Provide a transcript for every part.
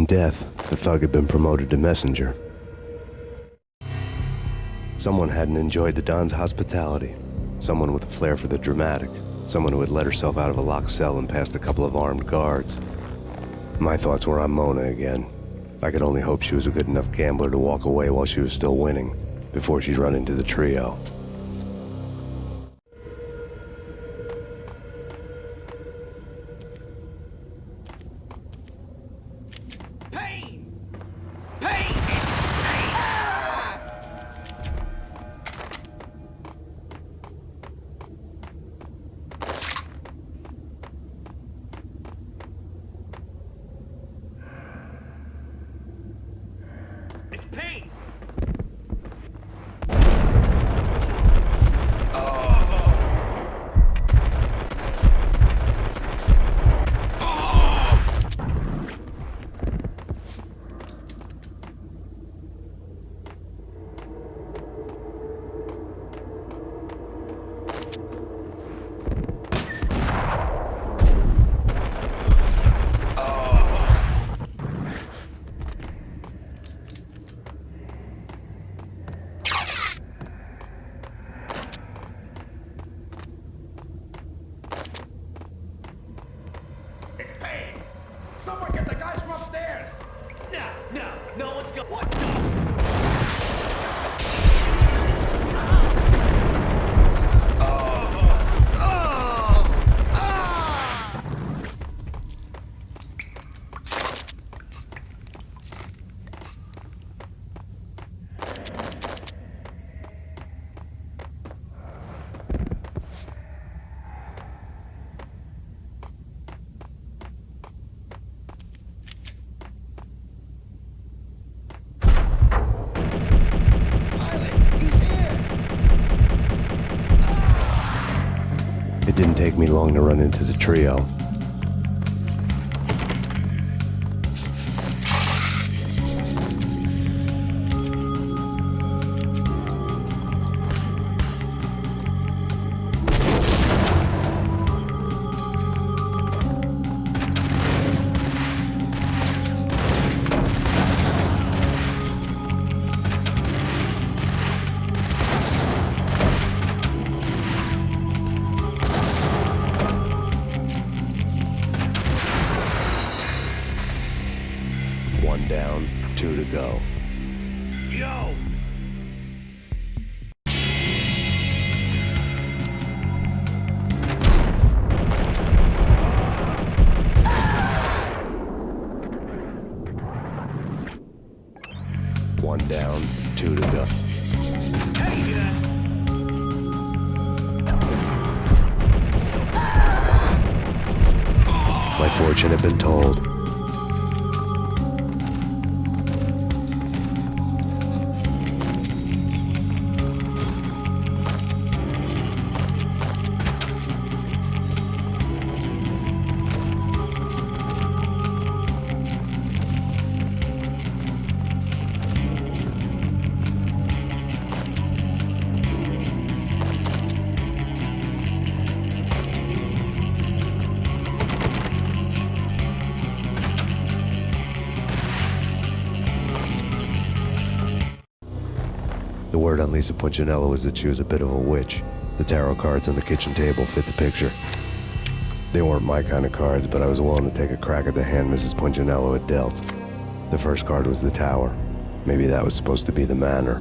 In death, the thug had been promoted to messenger. Someone hadn't enjoyed the Don's hospitality. Someone with a flair for the dramatic. Someone who had let herself out of a locked cell and passed a couple of armed guards. My thoughts were on Mona again. I could only hope she was a good enough gambler to walk away while she was still winning, before she'd run into the trio. Trio. Lisa Punchinello was that she was a bit of a witch. The tarot cards on the kitchen table fit the picture. They weren't my kind of cards, but I was willing to take a crack at the hand Mrs. Punchinello had dealt. The first card was the tower. Maybe that was supposed to be the manor.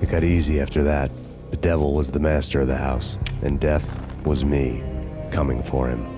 It got easy after that. The devil was the master of the house, and death was me, coming for him.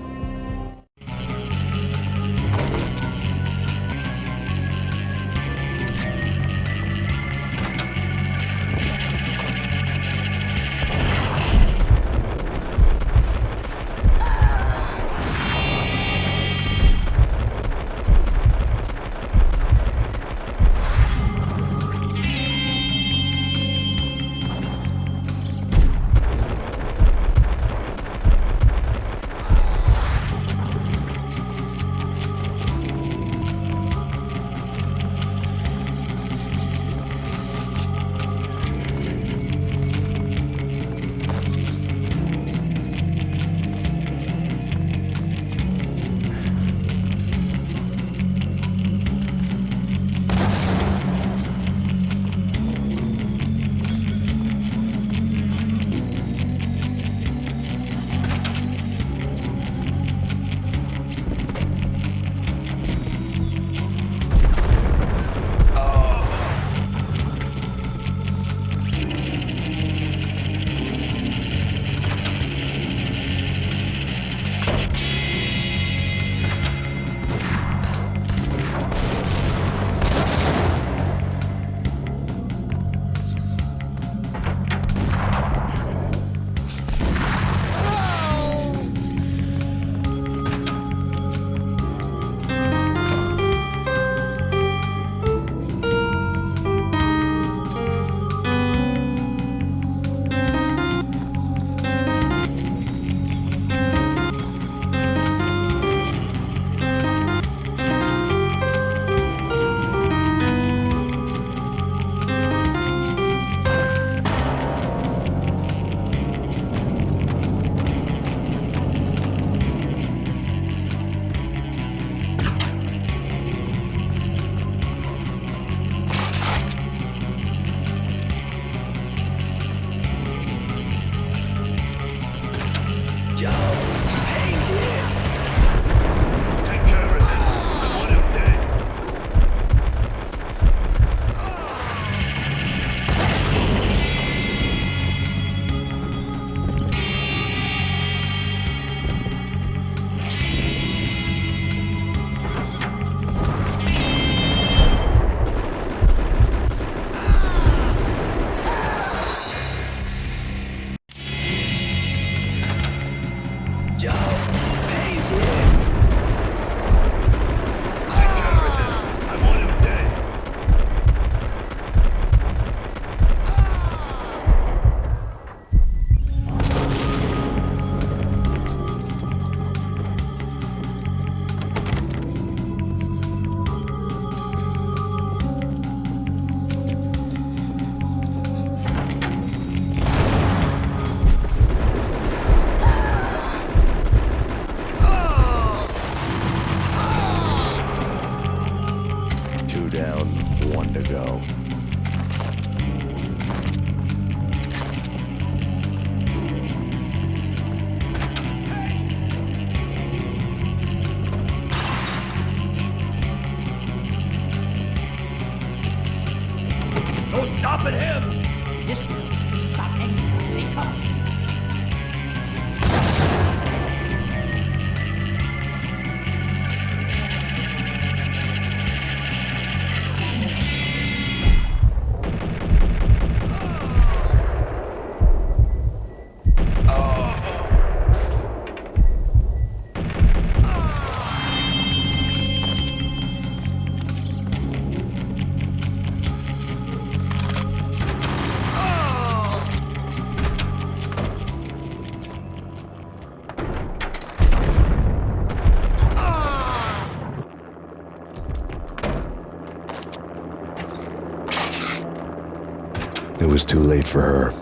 Too late for her.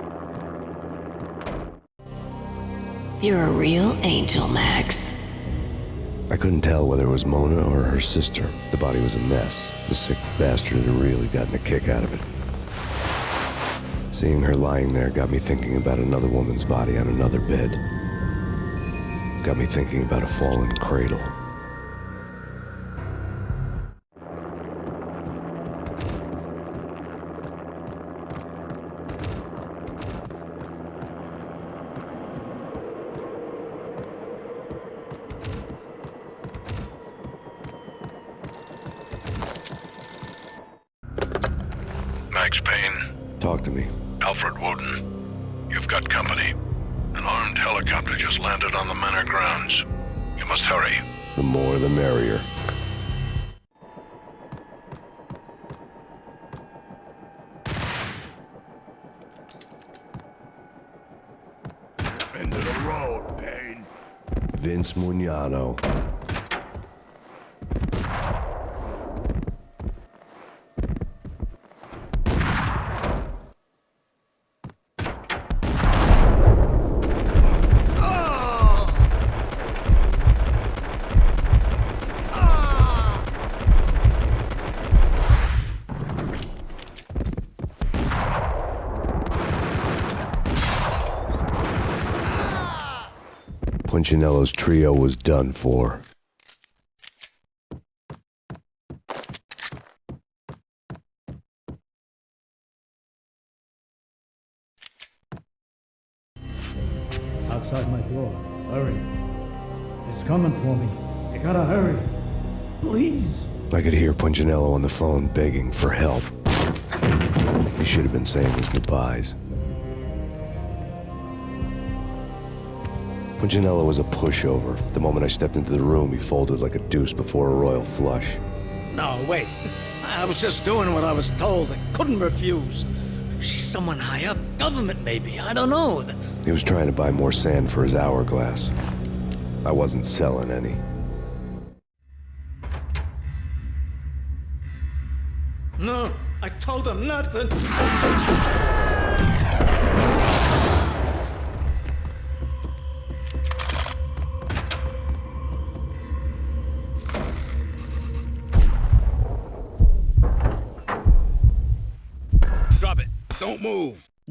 You're a real angel, Max. I couldn't tell whether it was Mona or her sister. The body was a mess. The sick bastard had really gotten a kick out of it. Seeing her lying there got me thinking about another woman's body on another bed. Got me thinking about a fallen cradle. Landed on the manor grounds. You must hurry. The more the merrier. End of the road, Payne. Vince Mugnano. Punchinello's trio was done for. outside my door. Hurry. It's coming for me. You gotta hurry. Please. I could hear Punchinello on the phone begging for help. He should have been saying his goodbyes. Punchinello was a pushover. The moment I stepped into the room, he folded like a deuce before a royal flush. No, wait. I was just doing what I was told. I couldn't refuse. She's someone high up. Government, maybe. I don't know. He was trying to buy more sand for his hourglass. I wasn't selling any. No, I told him nothing.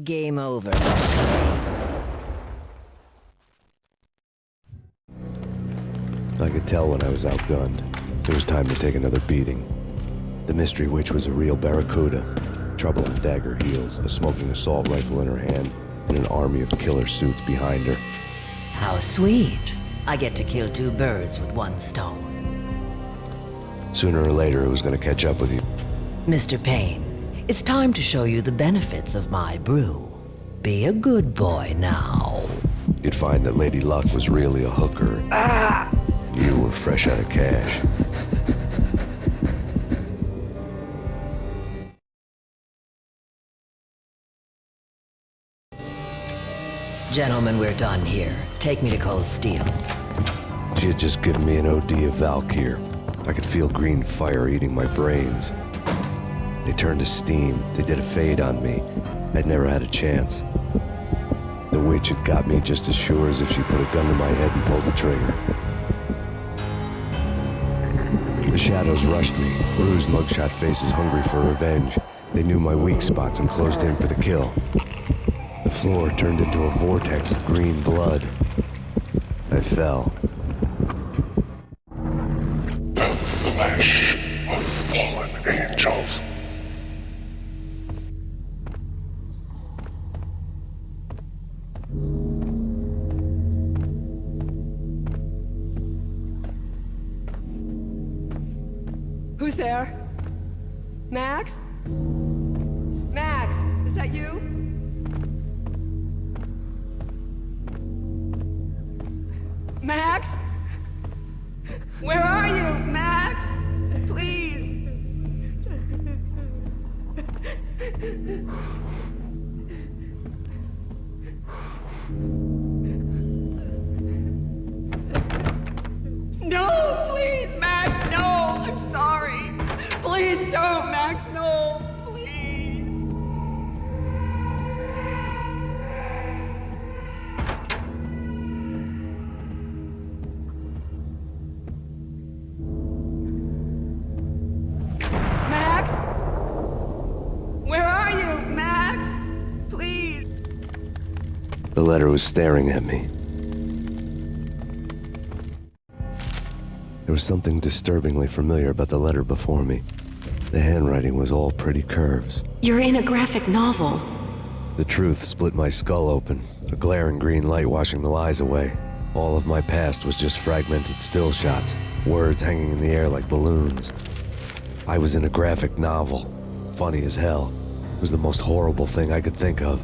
Game over. I could tell when I was outgunned. It was time to take another beating. The mystery witch was a real barracuda. Trouble on dagger heels, a smoking assault rifle in her hand, and an army of killer suits behind her. How sweet. I get to kill two birds with one stone. Sooner or later, it was going to catch up with you. Mr. Payne, it's time to show you the benefits of my brew. Be a good boy now. You'd find that Lady Luck was really a hooker. Ah! You were fresh out of cash. Gentlemen, we're done here. Take me to Cold Steel. She had just given me an OD of Valkyr. I could feel green fire eating my brains. They turned to steam. They did a fade on me. I'd never had a chance. The witch had got me just as sure as if she put a gun to my head and pulled the trigger. The shadows rushed me, bruised mugshot faces hungry for revenge. They knew my weak spots and closed in for the kill. The floor turned into a vortex of green blood. I fell. Was staring at me. There was something disturbingly familiar about the letter before me. The handwriting was all pretty curves. You're in a graphic novel. The truth split my skull open, a glaring green light washing the lies away. All of my past was just fragmented still shots, words hanging in the air like balloons. I was in a graphic novel. Funny as hell. It was the most horrible thing I could think of.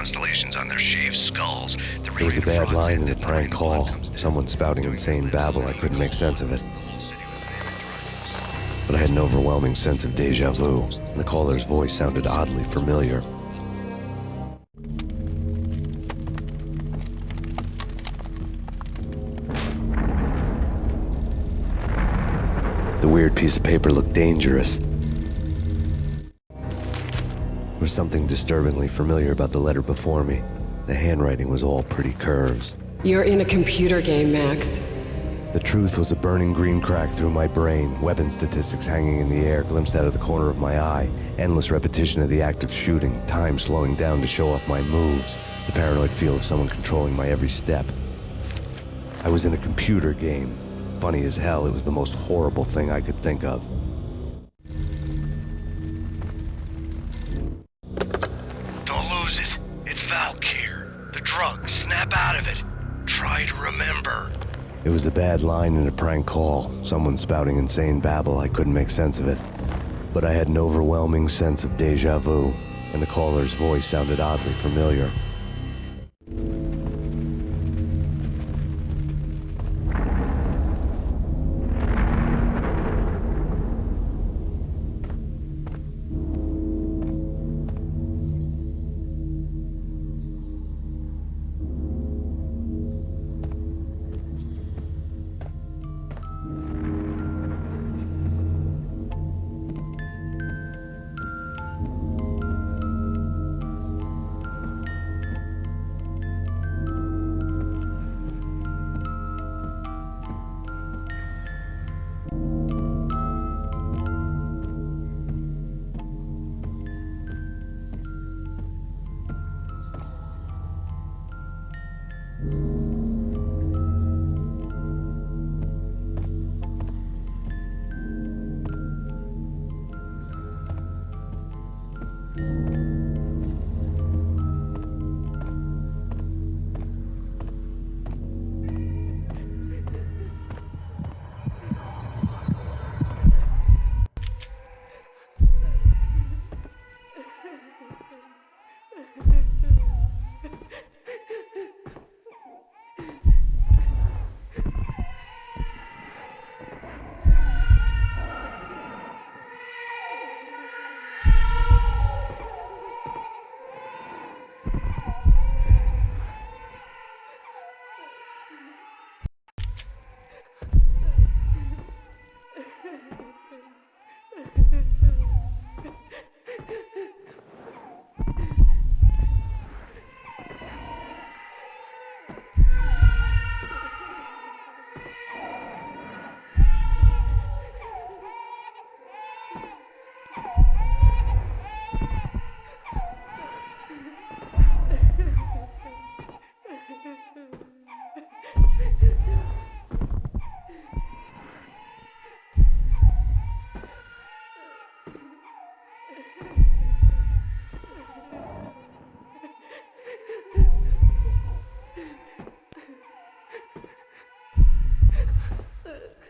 Constellations on their shaved skulls. The There was a bad line in a prank call. blood comes down. Someone spouting insane babble. I couldn't make sense of it. The whole city was an amateur. But I had an overwhelming sense of deja vu, and the caller's voice sounded oddly familiar. The weird piece of paper looked dangerous. There was something disturbingly familiar about the letter before me. The handwriting was all pretty curves. You're in a computer game, Max. The truth was a burning green crack through my brain, weapon statistics hanging in the air, glimpsed out of the corner of my eye, endless repetition of the act of shooting, time slowing down to show off my moves, the paranoid feel of someone controlling my every step. I was in a computer game. Funny as hell, it was the most horrible thing I could think of. Remember. It was a bad line in a prank call, someone spouting insane babble. I couldn't make sense of it. But I had an overwhelming sense of deja vu, and the caller's voice sounded oddly familiar.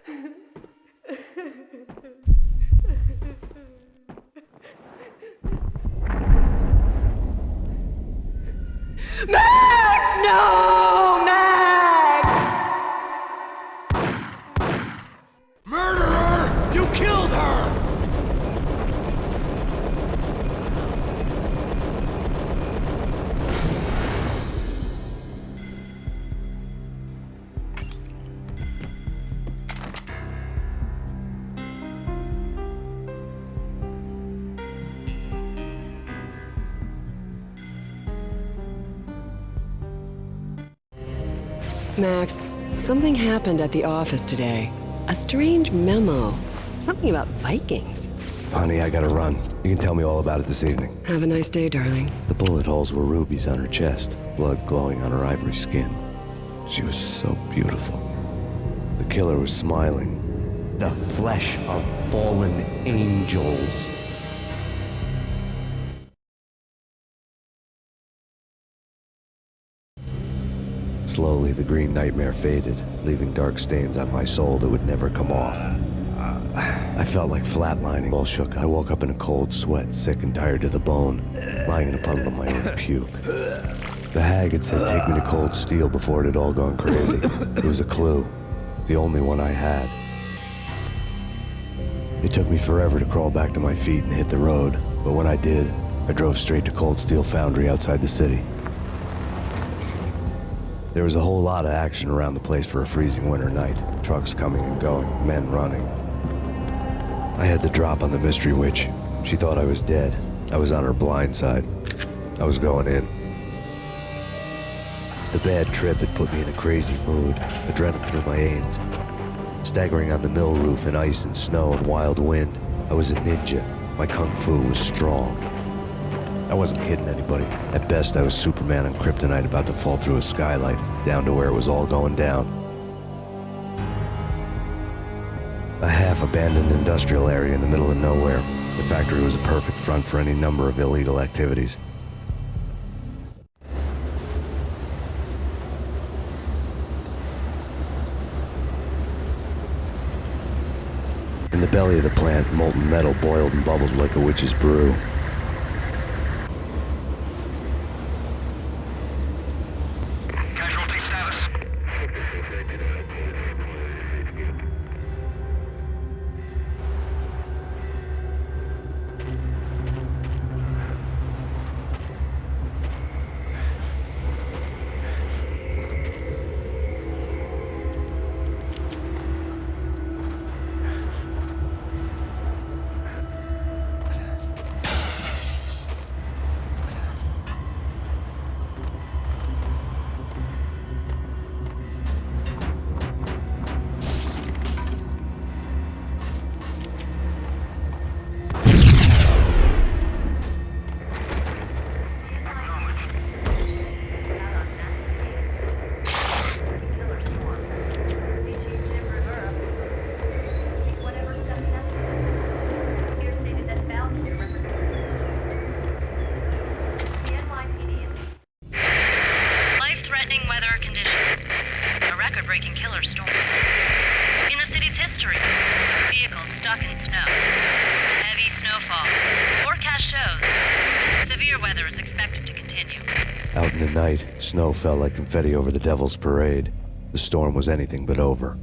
Max! No! Max! Murderer! You killed her! Max, Something happened at the office today. A strange memo. Something about Vikings. Honey, I gotta run. You can tell me all about it this evening. Have a nice day, darling. The bullet holes were rubies on her chest, blood glowing on her ivory skin. She was so beautiful. The killer was smiling. The flesh of fallen angels. Slowly, the green nightmare faded, leaving dark stains on my soul that would never come off. I felt like flatlining. All shook. I woke up in a cold sweat, sick and tired to the bone, lying in a puddle of my own puke. The hag had said, take me to cold steel before it had all gone crazy. It was a clue. The only one I had. It took me forever to crawl back to my feet and hit the road, but when I did, I drove straight to Cold Steel Foundry outside the city. There was a whole lot of action around the place for a freezing winter night. Trucks coming and going, men running. I had the drop on the mystery witch. She thought I was dead. I was on her blind side. I was going in. The bad trip had put me in a crazy mood, adrenaline through my veins. Staggering on the mill roof in ice and snow and wild wind, I was a ninja. My kung fu was strong. I wasn't kidding anybody. At best, I was Superman on Kryptonite about to fall through a skylight, down to where it was all going down. A half-abandoned industrial area in the middle of nowhere. The factory was a perfect front for any number of illegal activities. In the belly of the plant, molten metal boiled and bubbled like a witch's brew. Snow fell like confetti over the Devil's Parade. The storm was anything but over.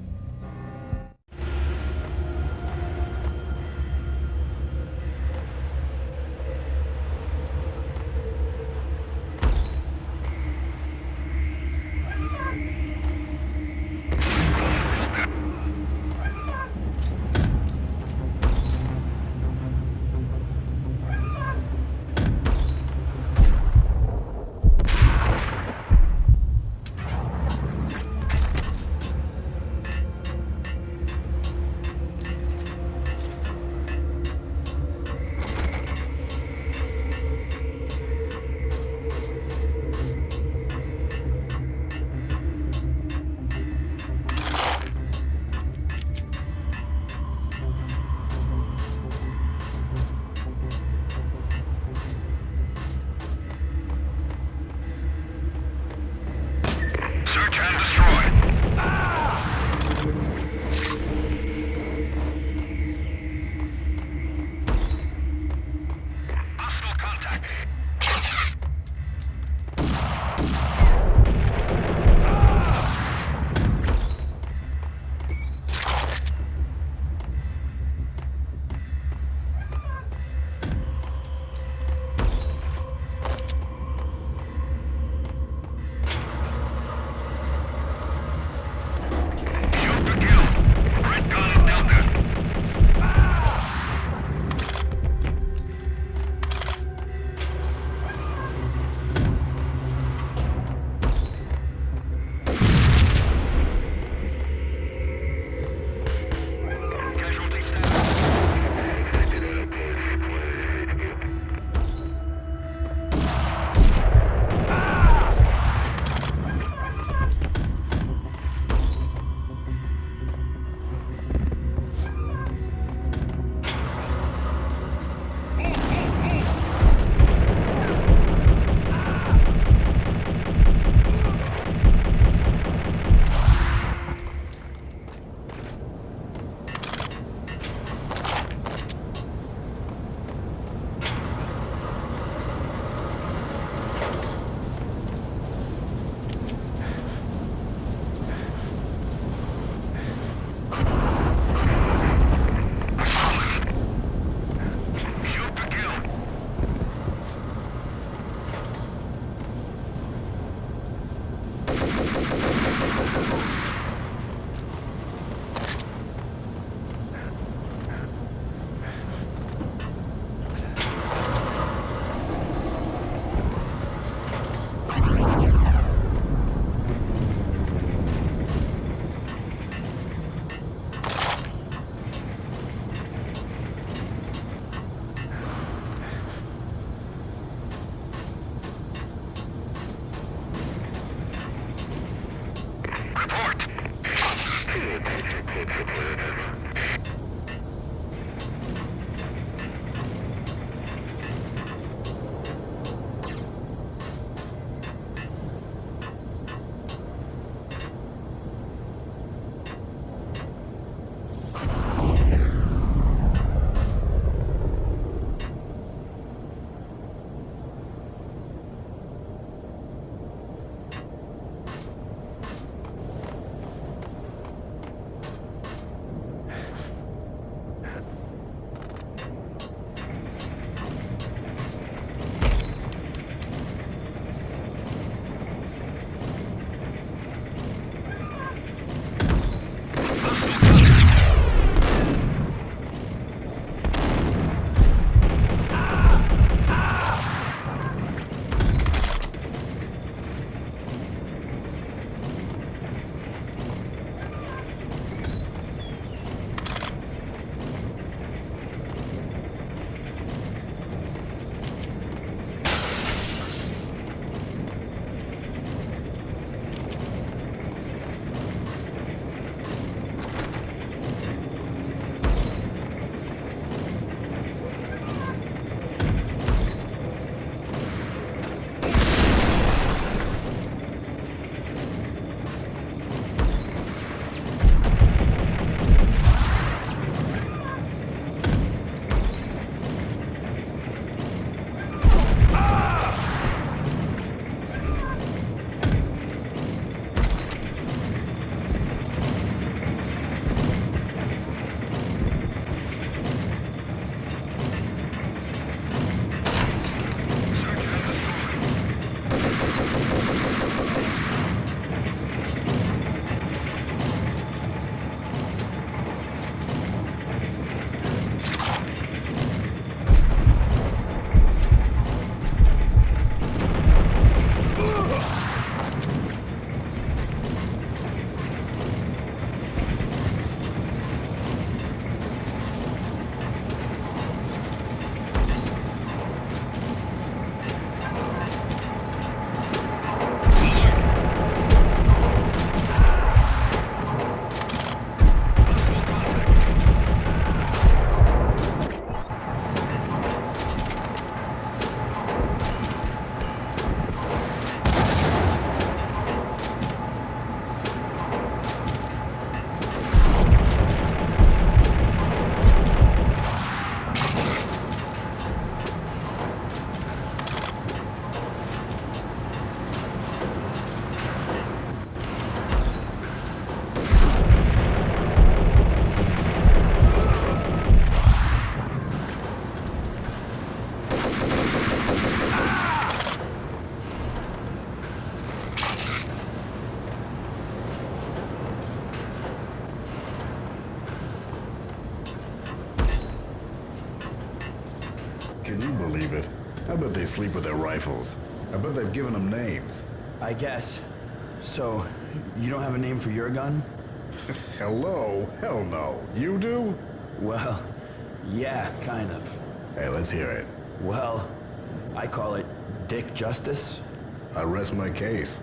Sleep with their rifles. I bet they've given them names. I guess. So, you don't have a name for your gun? Hello? Hell no. You do? Well, yeah, kind of. Hey, let's hear it. Well, I call it Dick Justice. I rest my case.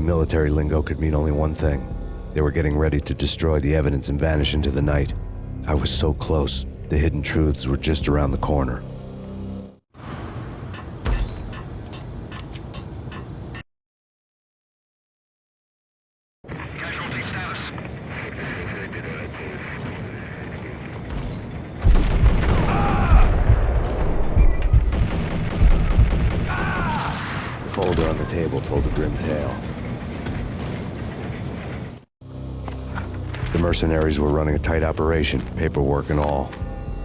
Military lingo could mean only one thing. They were getting ready to destroy the evidence and vanish into the night. I was so close, The hidden truths were just around the corner. Casualty status. The folder on the table told a grim tale. The mercenaries were running a tight operation, paperwork and all.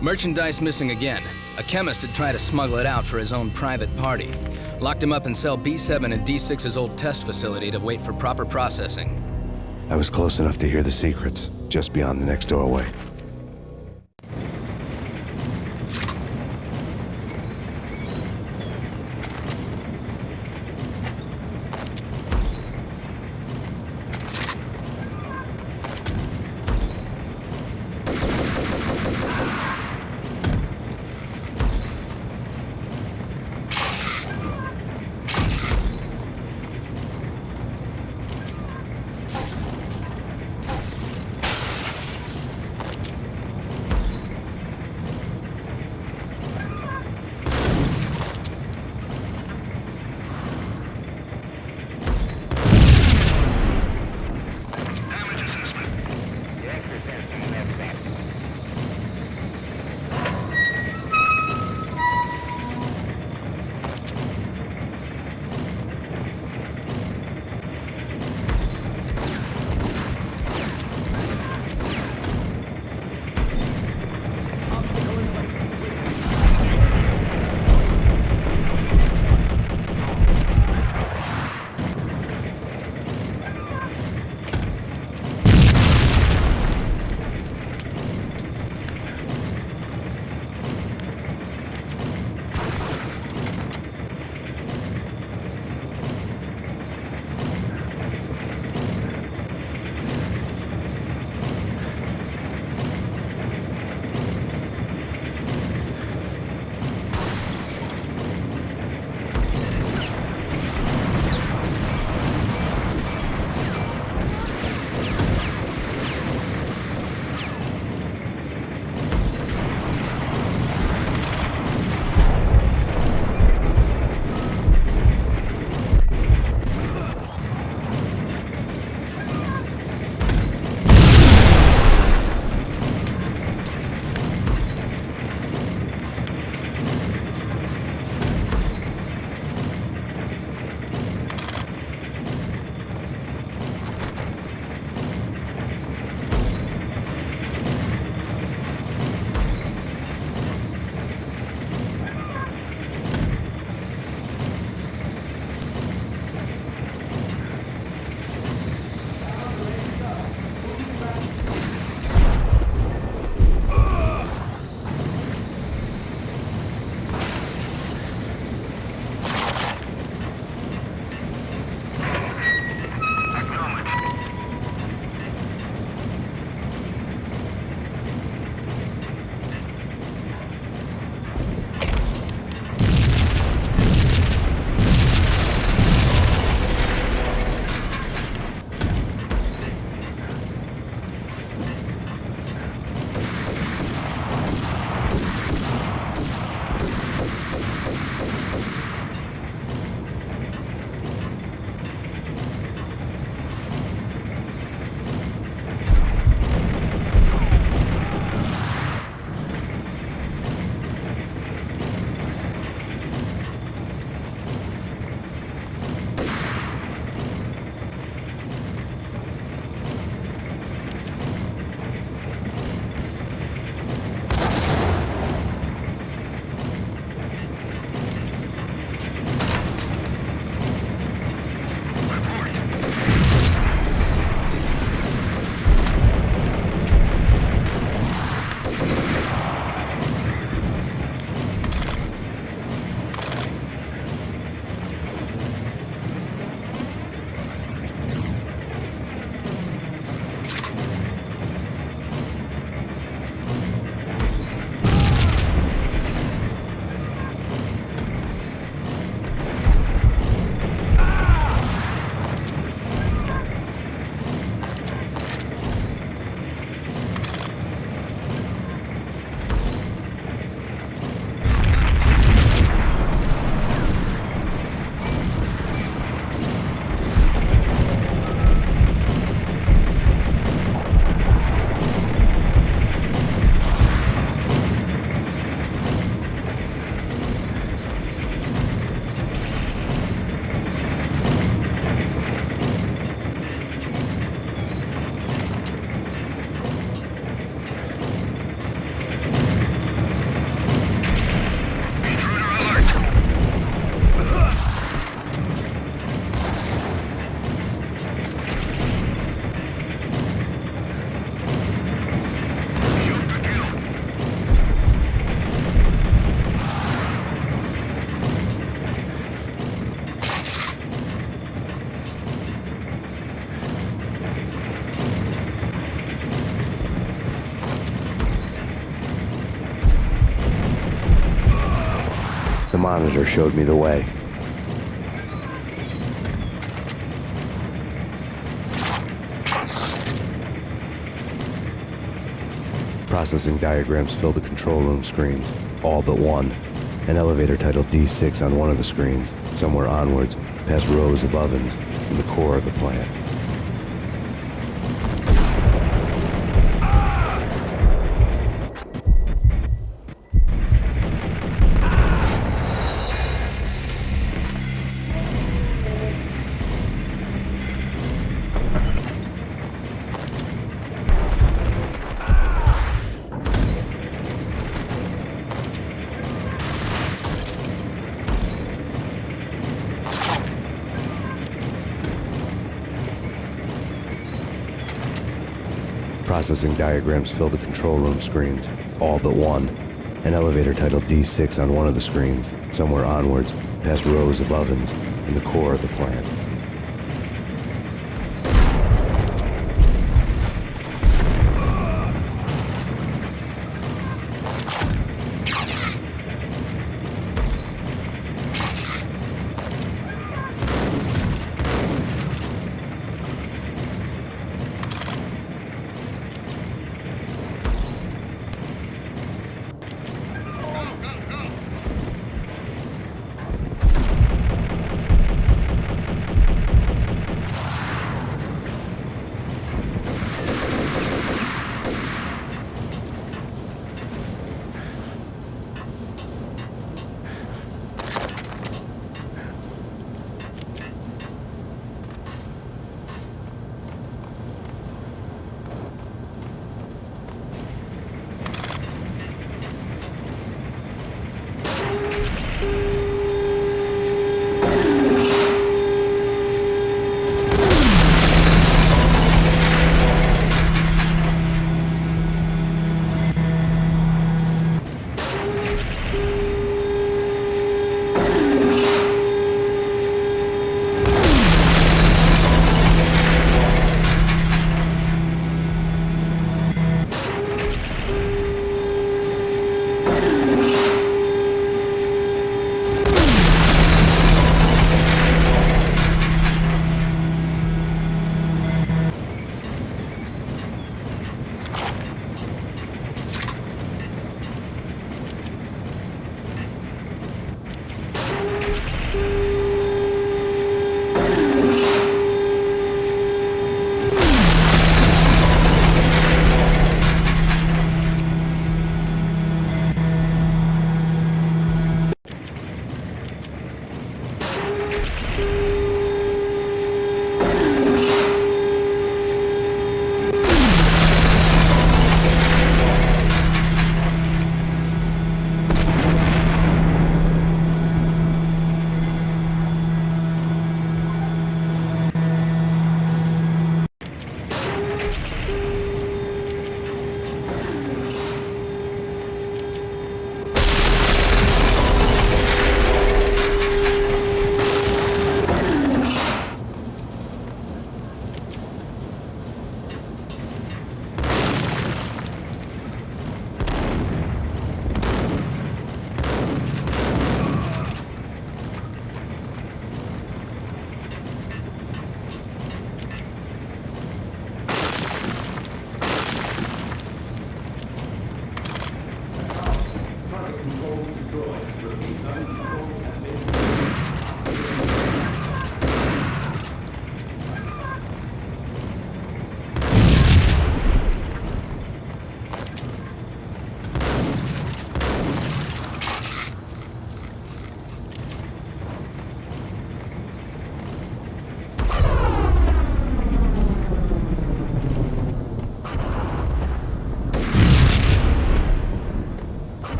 Merchandise missing again. A chemist had tried to smuggle it out for his own private party. Locked him up in cell B7 at D6's old test facility to wait for proper processing. I was close enough to hear the secrets, just beyond the next doorway. Monitor showed me the way. Processing diagrams fill the control room screens, all but one. An elevator titled D6 on one of the screens, somewhere onwards, past rows of ovens, in the core of the plant. Processing diagrams fill the control room screens, all but one. An elevator titled D6 on one of the screens, somewhere onwards, past rows of ovens, in the core of the plant.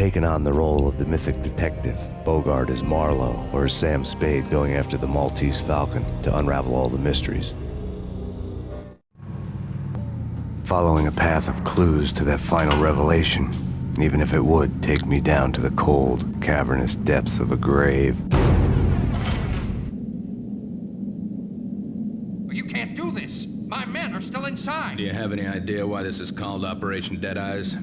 Taken on the role of the mythic detective, Bogart as Marlowe, or as Sam Spade going after the Maltese Falcon to unravel all the mysteries. Following a path of clues to that final revelation, even if it would take me down to the cold, cavernous depths of a grave. You can't do this! My men are still inside! Do you have any idea why this is called Operation Dead Eyes?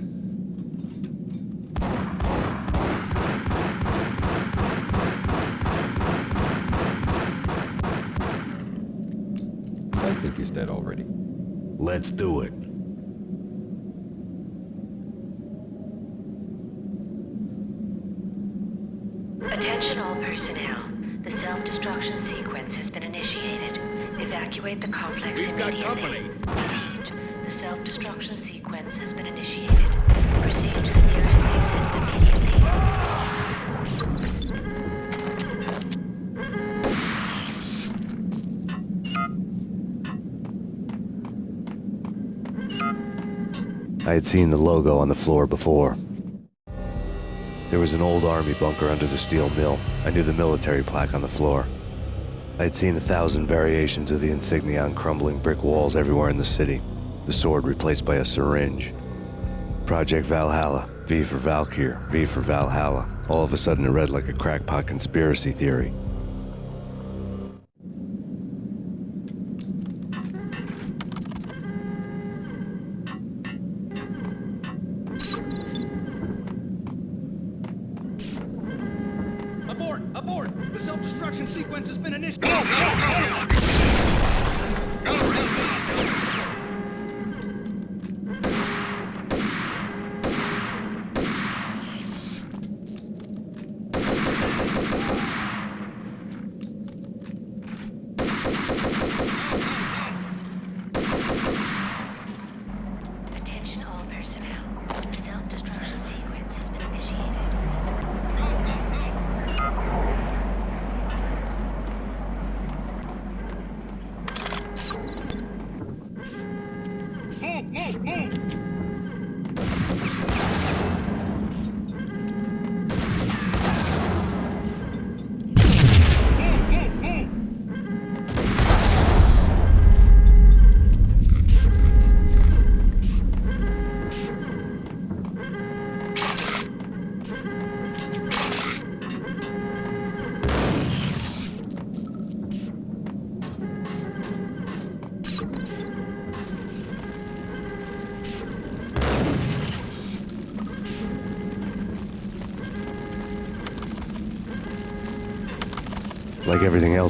I had seen the logo on the floor before. There was an old army bunker under the steel mill. I knew the military plaque on the floor. I had seen a thousand variations of the insignia on crumbling brick walls everywhere in the city. The sword replaced by a syringe. Project Valhalla, V for Valkyr, V for Valhalla. All of a sudden it read like a crackpot conspiracy theory.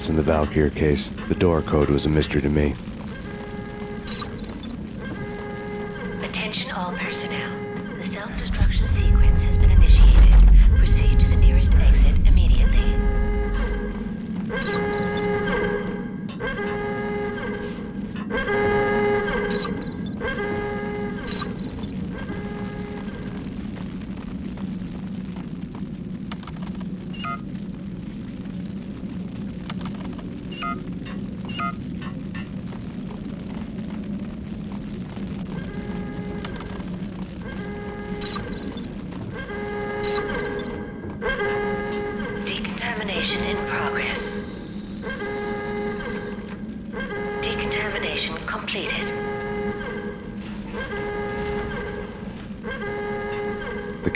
In the Valkyr case, the door code was a mystery to me.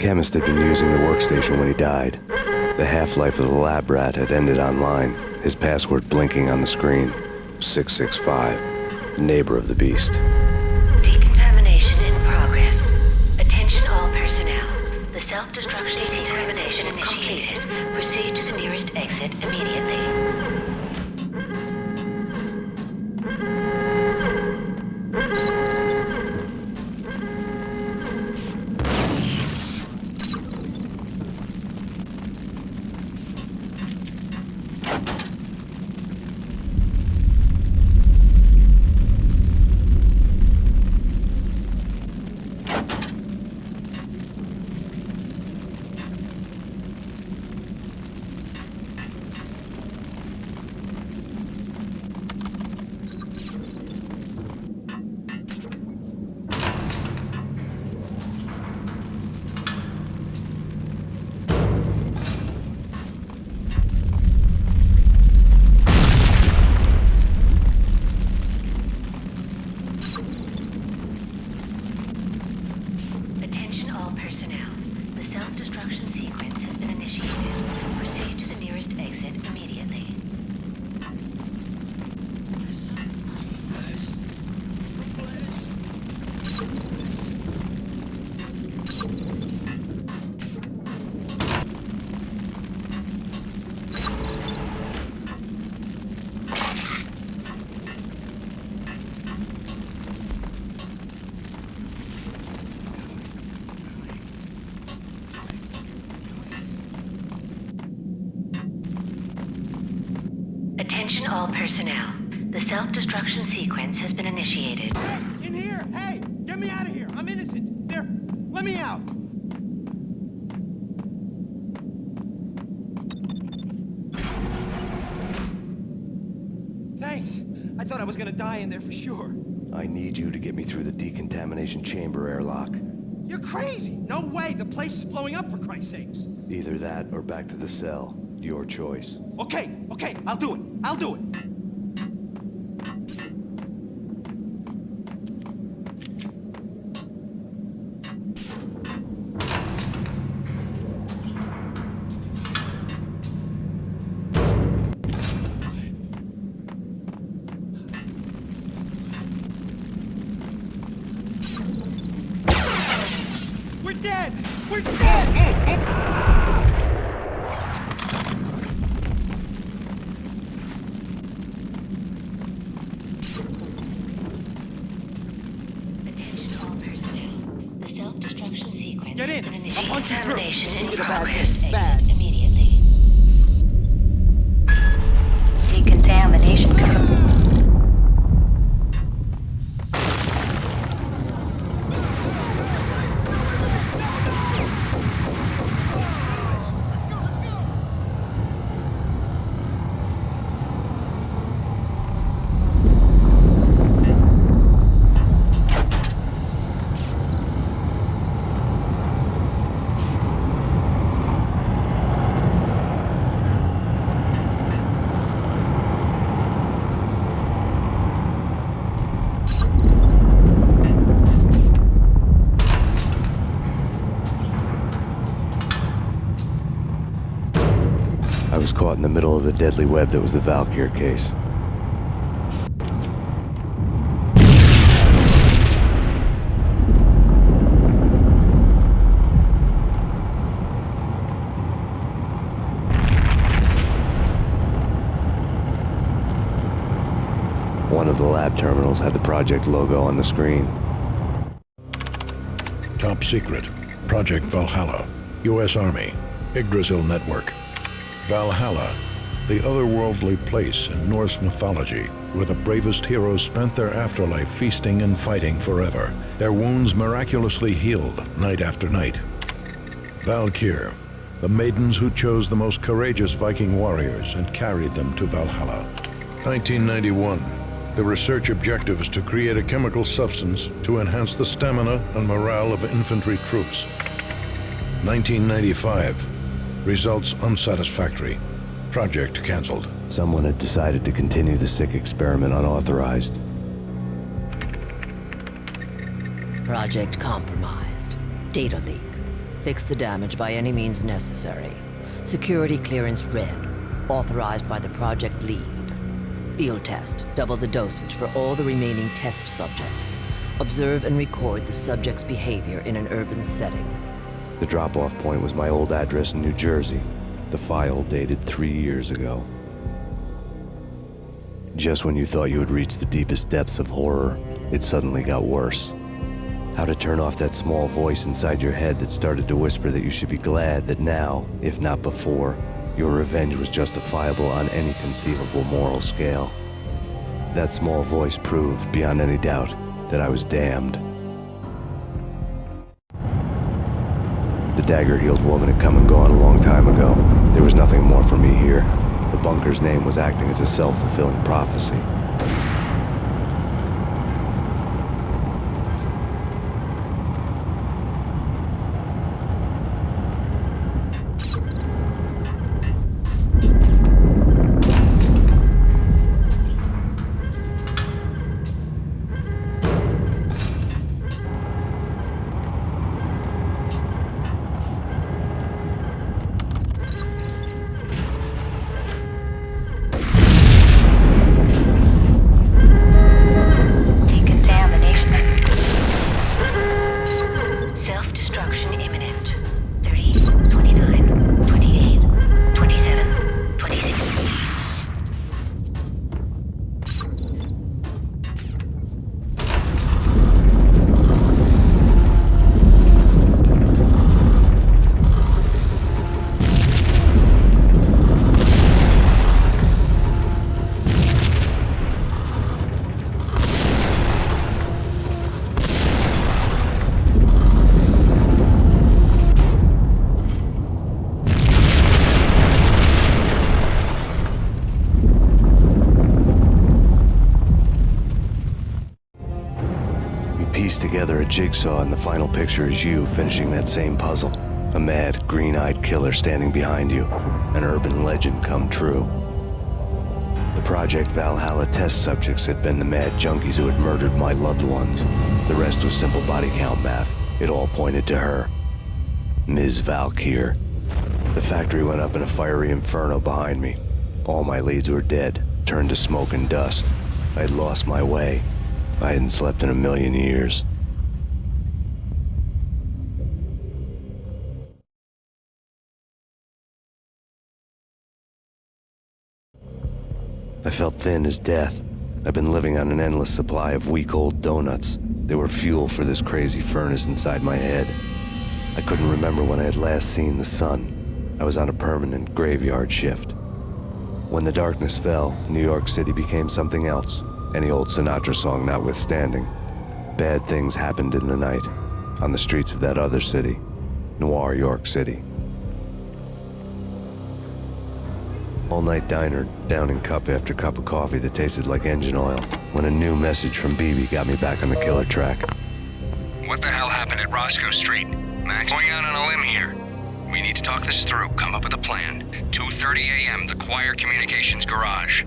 Chemist had been using the workstation when he died. The half-life of the lab rat had ended online, his password blinking on the screen. 665, neighbor of the beast. Attention all personnel. The self-destruction sequence has been initiated. In here! Hey! Get me out of here! I'm innocent! There! Let me out! Thanks! I thought I was gonna die in there for sure. I need you to get me through the decontamination chamber airlock. You're crazy! No way! The place is blowing up for Christ's sakes! Either that or back to the cell. Your choice. Okay, okay, I'll do it. I'll do it. We're dead! We're dead! Attention all personnel. The self-destruction sequence Get in. has been I'll punch you through. Decontamination in Move it about progress. this. Bad. Exit immediately. Decontamination complete. I was of the deadly web that was the Valkyr case. One of the lab terminals had the project logo on the screen. Top secret. Project Valhalla. U.S. Army. Yggdrasil Network. Valhalla, the otherworldly place in Norse mythology where the bravest heroes spent their afterlife feasting and fighting forever, their wounds miraculously healed night after night. Valkyr, the maidens who chose the most courageous Viking warriors and carried them to Valhalla. 1991. The research objective is to create a chemical substance to enhance the stamina and morale of infantry troops. 1995. Results unsatisfactory. Project cancelled. Someone had decided to continue the sick experiment unauthorized. Project compromised. Data leak. Fix the damage by any means necessary. Security clearance red. Authorized by the project lead. Field test. Double the dosage for all the remaining test subjects. Observe and record the subject's behavior in an urban setting. The drop-off point was my old address in New Jersey. The file dated three years ago. Just when you thought you had reached the deepest depths of horror, it suddenly got worse. How to turn off that small voice inside your head that started to whisper that you should be glad that now, if not before, your revenge was justifiable on any conceivable moral scale. That small voice proved, beyond any doubt, that I was damned. The dagger-heeled woman had come and gone a long time ago. There was nothing more for me here. The bunker's name was acting as a self-fulfilling prophecy. Jigsaw, and the final picture is you finishing that same puzzle. A mad, green-eyed killer standing behind you. An urban legend come true. The Project Valhalla test subjects had been the mad junkies who had murdered my loved ones. The rest was simple body count math. It all pointed to her. Ms. Valkyr. The factory went up in a fiery inferno behind me. All my leads were dead, turned to smoke and dust. I had lost my way. I hadn't slept in a million years. I felt thin as death. I've been living on an endless supply of week-old donuts. They were fuel for this crazy furnace inside my head. I couldn't remember when I had last seen the sun. I was on a permanent graveyard shift. When the darkness fell, New York City became something else, any old Sinatra song notwithstanding. Bad things happened in the night, on the streets of that other city, Noir York City. All-night diner, downing cup after cup of coffee that tasted like engine oil, when a new message from BB got me back on the killer track. What the hell happened at Roscoe Street? Max, going out on a limb here. We need to talk this through, come up with a plan. 2.30 a.m., the Choir Communications Garage.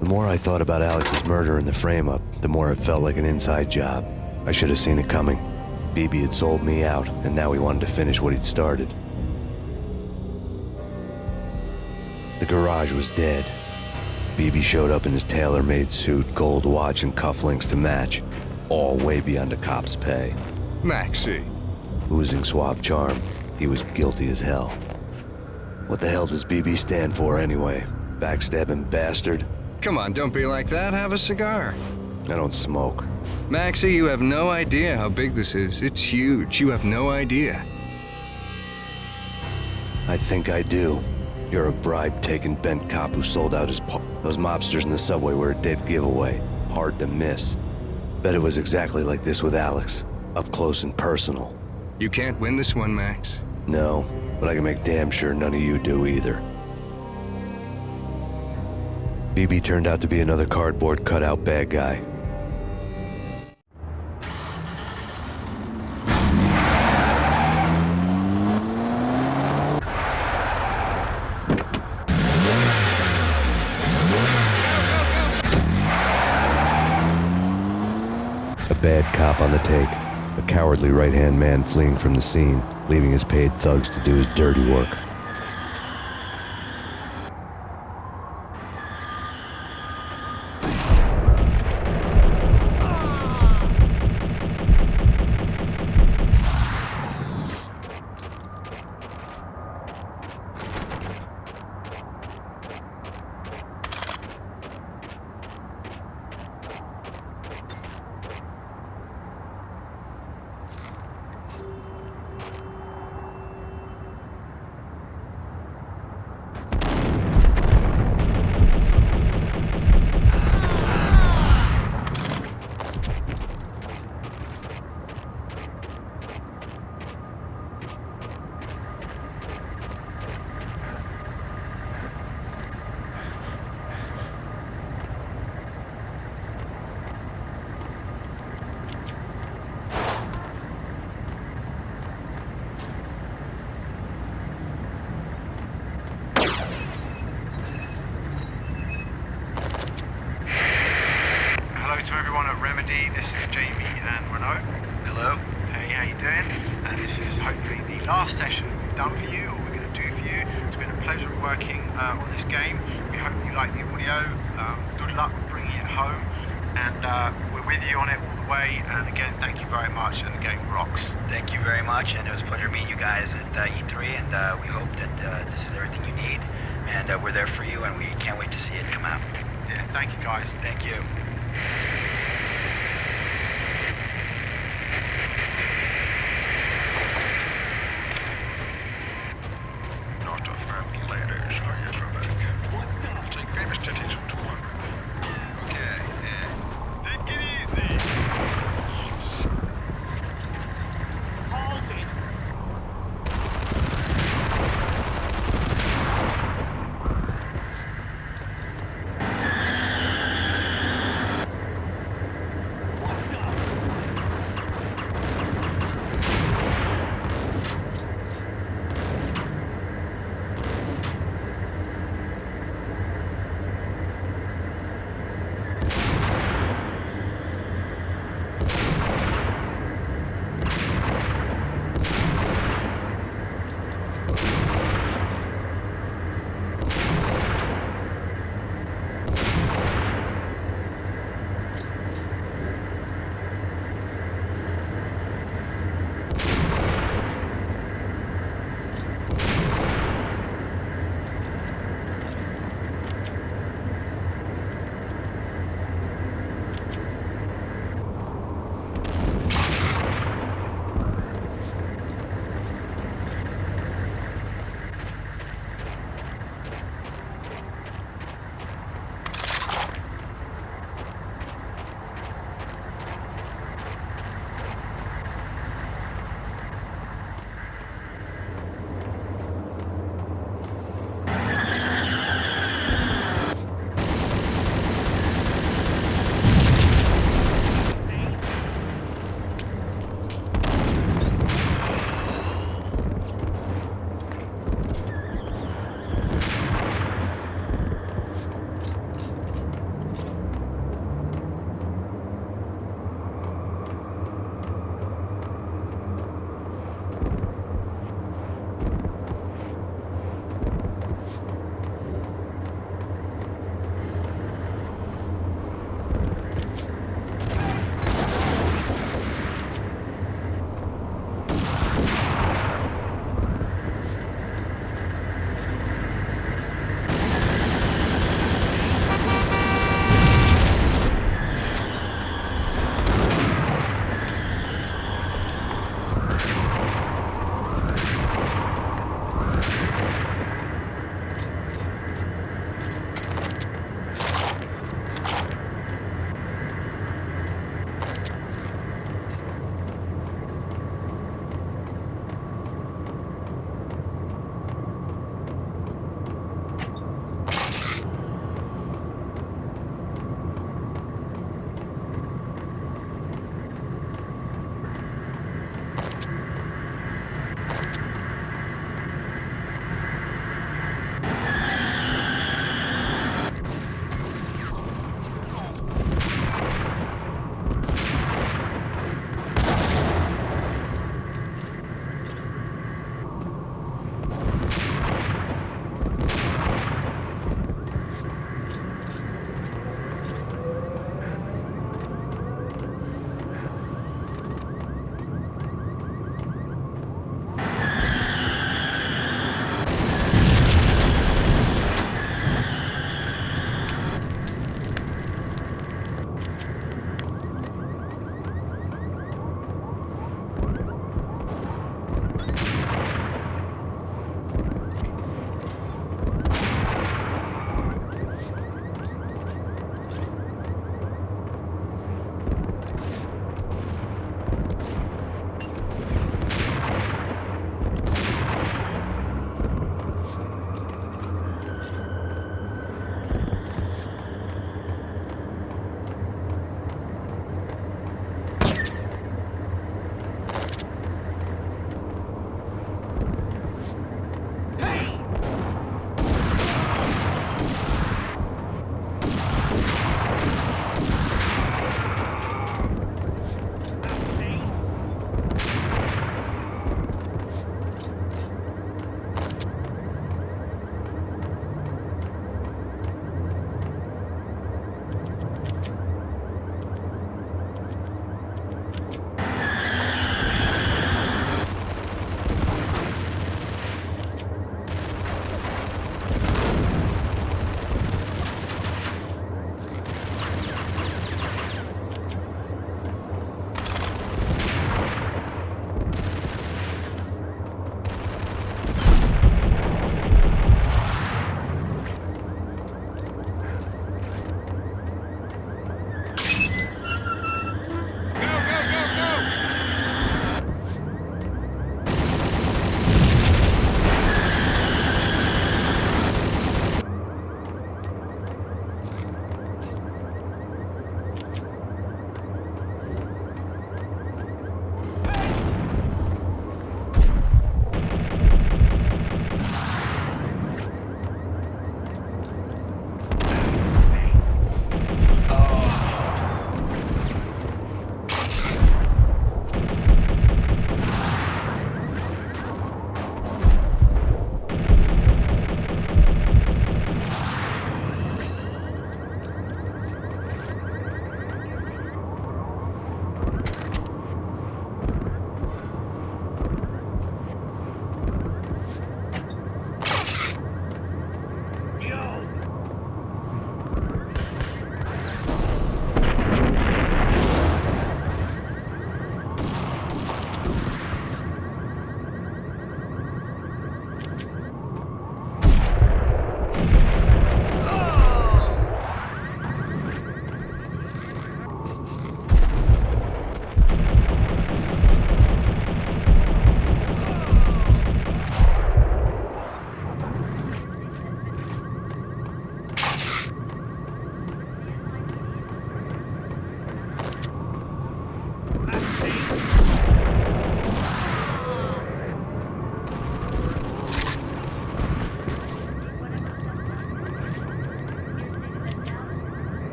The more I thought about Alex's murder and the frame-up, the more it felt like an inside job. I should have seen it coming. BB had sold me out, and now he wanted to finish what he'd started. The garage was dead. BB showed up in his tailor-made suit, gold watch, and cufflinks to match. All way beyond a cop's pay. Maxie. Oozing suave charm, he was guilty as hell. What the hell does BB stand for anyway? Backstabbing bastard? Come on, don't be like that. Have a cigar. I don't smoke. Maxie, you have no idea how big this is. It's huge. You have no idea. I think I do. You're a bribe-taking bent cop who sold out his par- Those mobsters in the subway were a dead giveaway. Hard to miss. Bet it was exactly like this with Alex. Up close and personal. You can't win this one, Max. No, but I can make damn sure none of you do either. BB turned out to be another cardboard cutout bad guy. A bad cop on the take. A cowardly right-hand man fleeing from the scene, leaving his paid thugs to do his dirty work. Hello to everyone at Remedy. This is Jamie and Renault. Hello. Hey, how you doing? And this is hopefully the last session we've done for you, or we're going to do for you. It's been a pleasure working uh, on this game. We hope you like the audio. Um, good luck with bringing it home. And uh, we're with you on it all the way. And again, thank you very much. And the game rocks. Thank you very much, and it was a pleasure meeting you guys at uh, E3, and uh, we hope that uh, this is everything you need, and uh, we're there for you, and we can't wait to see it come out. Yeah, thank you guys. Thank you.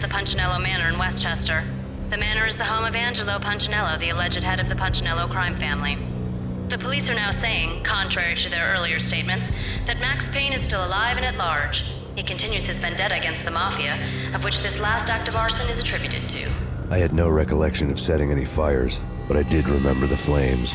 The Punchinello Manor in Westchester. The manor is the home of Angelo Punchinello, the alleged head of the Punchinello crime family. The police are now saying, contrary to their earlier statements, that Max Payne is still alive and at large. He continues his vendetta against the Mafia, of which this last act of arson is attributed to. I had no recollection of setting any fires, but I did remember the flames.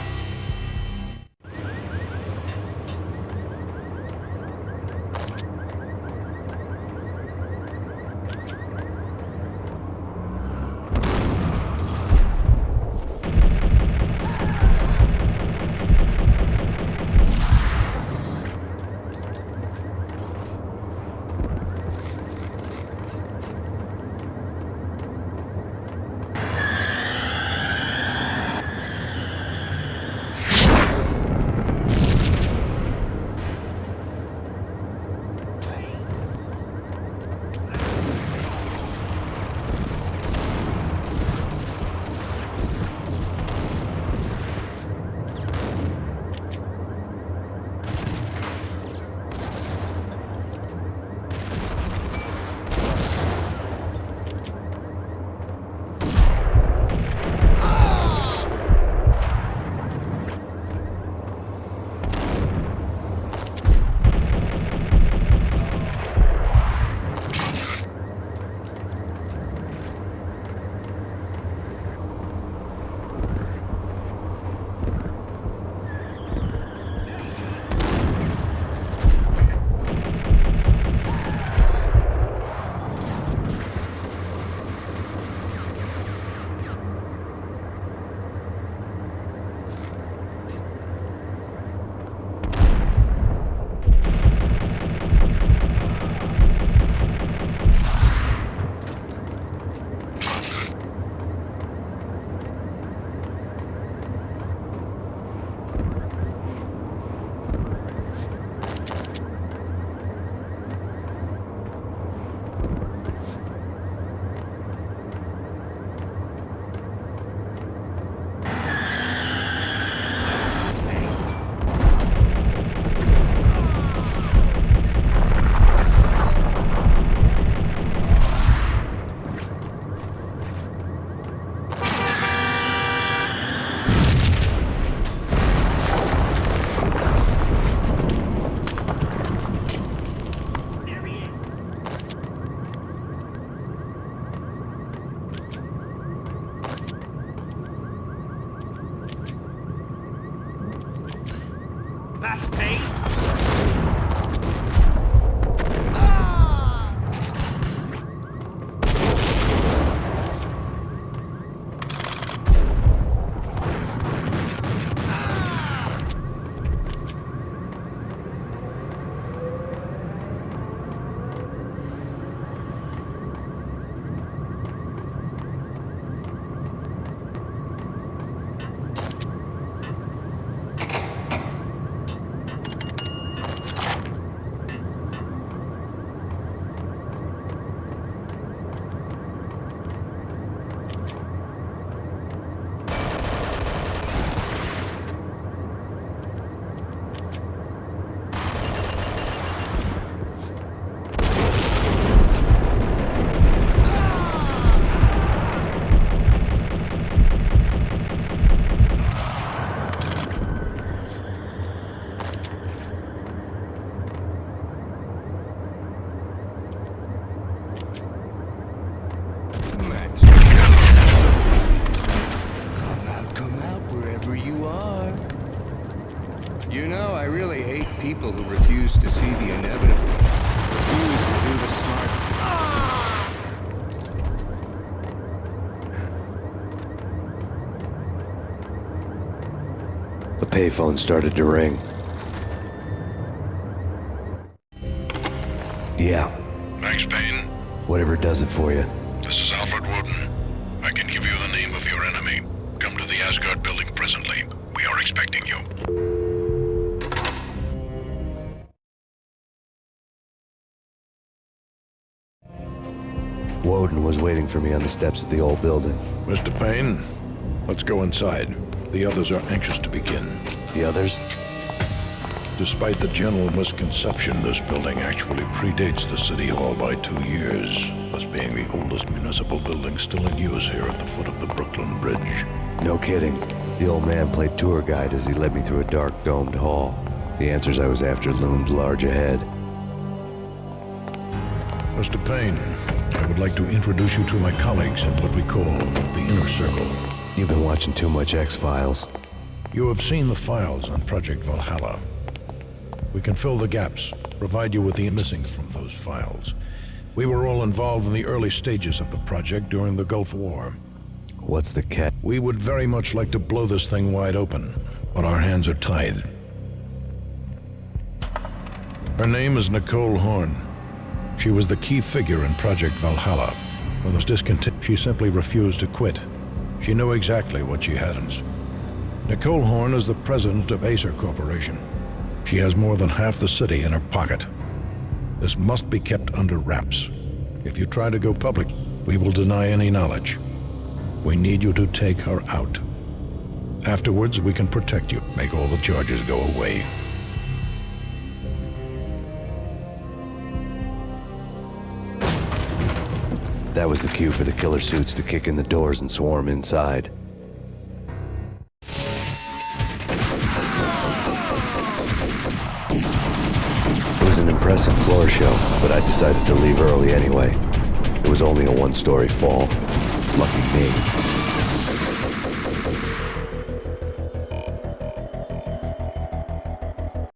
The payphone started to ring. Yeah, Max Payne, whatever does it for you. this is Alfred Woden. I can give you the name of your enemy. Come to the Asgard building presently. We are expecting you. Woden was waiting for me on the steps of the old building. Mr. Payne, let's go inside. The others are anxious to begin. The others? Despite the general misconception, this building actually predates the City Hall by two years, thus being the oldest municipal building still in use here at the foot of the Brooklyn Bridge. No kidding. The old man played tour guide as he led me through a dark domed hall. The answers I was after loomed large ahead. Mr. Payne, I would like to introduce you to my colleagues in what we call the Inner Circle. You've been watching too much X-Files. You have seen the files on Project Valhalla. We can fill the gaps, provide you with the missing from those files. We were all involved in the early stages of the project during the Gulf War. What's the cat? We would very much like to blow this thing wide open, but our hands are tied. Her name is Nicole Horn. She was the key figure in Project Valhalla. When this discontinued, she simply refused to quit. She knew exactly what she hadn't. Nicole Horn is the president of Aesir Corporation. She has more than half the city in her pocket. This must be kept under wraps. If you try to go public, we will deny any knowledge. We need you to take her out. Afterwards, we can protect you, make all the charges go away. That was the cue for the killer suits to kick in the doors and swarm inside. It was an impressive floor show, but I decided to leave early anyway. It was only a one-story fall. Lucky me.